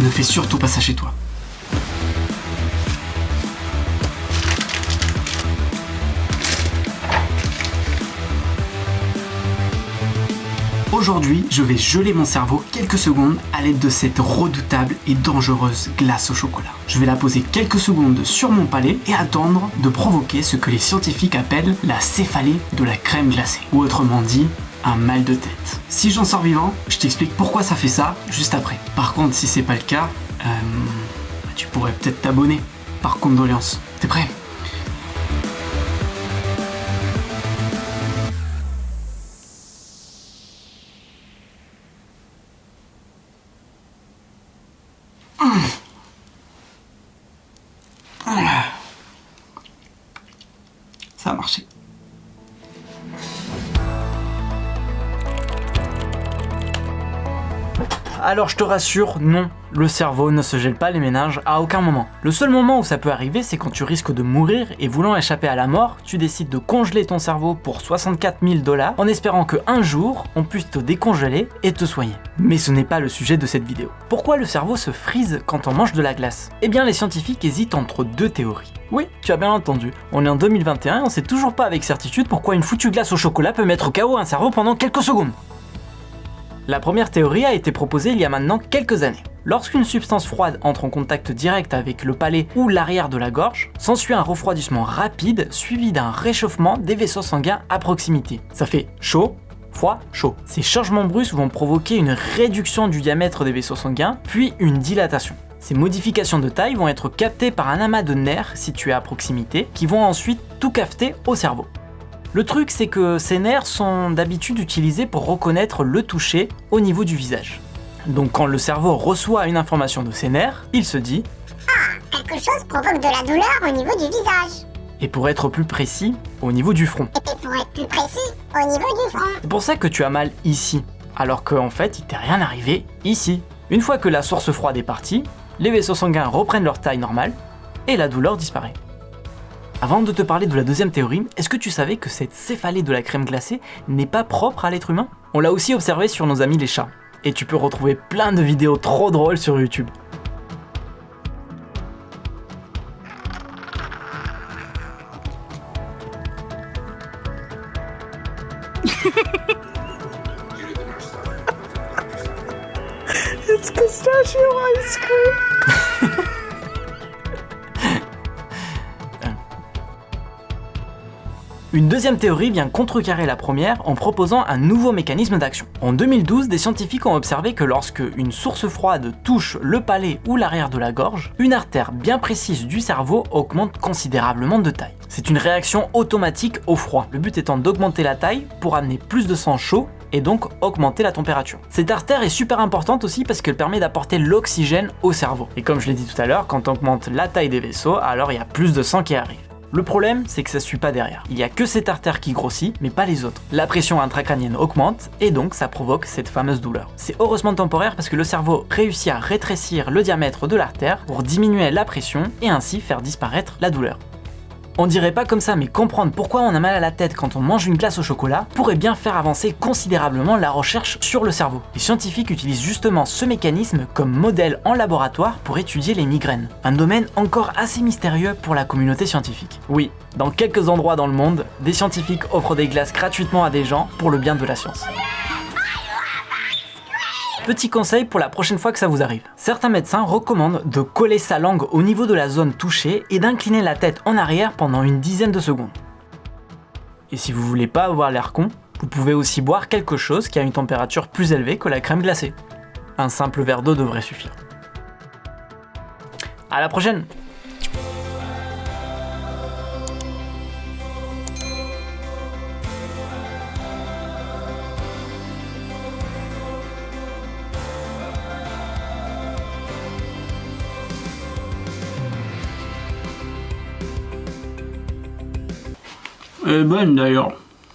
Ne fais surtout pas ça chez toi. Aujourd'hui, je vais geler mon cerveau quelques secondes à l'aide de cette redoutable et dangereuse glace au chocolat. Je vais la poser quelques secondes sur mon palais et attendre de provoquer ce que les scientifiques appellent la céphalée de la crème glacée, ou autrement dit, un mal de tête. Si j'en sors vivant, je t'explique pourquoi ça fait ça juste après. Par contre, si c'est pas le cas, euh, tu pourrais peut-être t'abonner. Par condoléances. T'es prêt? Ça a marché. Alors je te rassure, non, le cerveau ne se gèle pas les méninges à aucun moment. Le seul moment où ça peut arriver, c'est quand tu risques de mourir et voulant échapper à la mort, tu décides de congeler ton cerveau pour 64 000 dollars en espérant que un jour, on puisse te décongeler et te soigner. Mais ce n'est pas le sujet de cette vidéo. Pourquoi le cerveau se frise quand on mange de la glace? Eh bien les scientifiques hésitent entre deux théories. Oui, tu as bien entendu. On est en 2021 et on sait toujours pas avec certitude pourquoi une foutue glace au chocolat peut mettre KO un cerveau pendant quelques secondes. La première théorie a été proposée il y a maintenant quelques années. Lorsqu'une substance froide entre en contact direct avec le palais ou l'arrière de la gorge, s'ensuit un refroidissement rapide suivi d'un réchauffement des vaisseaux sanguins à proximité. Ça fait chaud, froid, chaud. Ces changements brusques vont provoquer une réduction du diamètre des vaisseaux sanguins, puis une dilatation. Ces modifications de taille vont être captées par un amas de nerfs situés à proximité, qui vont ensuite tout capter au cerveau. Le truc, c'est que ces nerfs sont d'habitude utilisés pour reconnaître le toucher au niveau du visage. Donc quand le cerveau reçoit une information de ces nerfs, il se dit Ah, quelque chose provoque de la douleur au niveau du visage. Et pour être plus précis, au niveau du front. Et pour être plus précis, au niveau du front. C'est pour ça que tu as mal ici, alors qu'en fait il t'est rien arrivé ici. Une fois que la source froide est partie, les vaisseaux sanguins reprennent leur taille normale et la douleur disparaît. Avant de te parler de la deuxième théorie, est-ce que tu savais que cette céphalée de la crème glacée n'est pas propre à l'être humain? On l'a aussi observé sur nos amis les chats, et tu peux retrouver plein de vidéos trop drôles sur YouTube. It's pistachio ice cream. Une deuxième théorie vient contrecarrer la première en proposant un nouveau mécanisme d'action. En 2012, des scientifiques ont observé que lorsque une source froide touche le palais ou l'arrière de la gorge, une artère bien précise du cerveau augmente considérablement de taille. C'est une réaction automatique au froid, le but étant d'augmenter la taille pour amener plus de sang chaud et donc augmenter la température. Cette artère est super importante aussi parce qu'elle permet d'apporter l'oxygène au cerveau. Et comme je l'ai dit tout à l'heure, quand on augmente la taille des vaisseaux, alors il y a plus de sang qui arrive. Le problème, c'est que ça suit pas derrière. Il y a que cette artère qui grossit, mais pas les autres. La pression intracrânienne augmente, et donc ça provoque cette fameuse douleur. C'est heureusement temporaire parce que le cerveau réussit à rétrécir le diamètre de l'artère pour diminuer la pression et ainsi faire disparaître la douleur. On dirait pas comme ça, mais comprendre pourquoi on a mal à la tête quand on mange une glace au chocolat pourrait bien faire avancer considérablement la recherche sur le cerveau. Les scientifiques utilisent justement ce mécanisme comme modèle en laboratoire pour étudier les migraines. Un domaine encore assez mystérieux pour la communauté scientifique. Oui, dans quelques endroits dans le monde, des scientifiques offrent des glaces gratuitement à des gens pour le bien de la science. Petit conseil pour la prochaine fois que ça vous arrive. Certains médecins recommandent de coller sa langue au niveau de la zone touchée et d'incliner la tête en arrière pendant une dizaine de secondes. Et si vous voulez pas avoir l'air con, vous pouvez aussi boire quelque chose qui a une température plus élevée que la crème glacée. Un simple verre d'eau devrait suffire. À la prochaine ben d'ailleurs.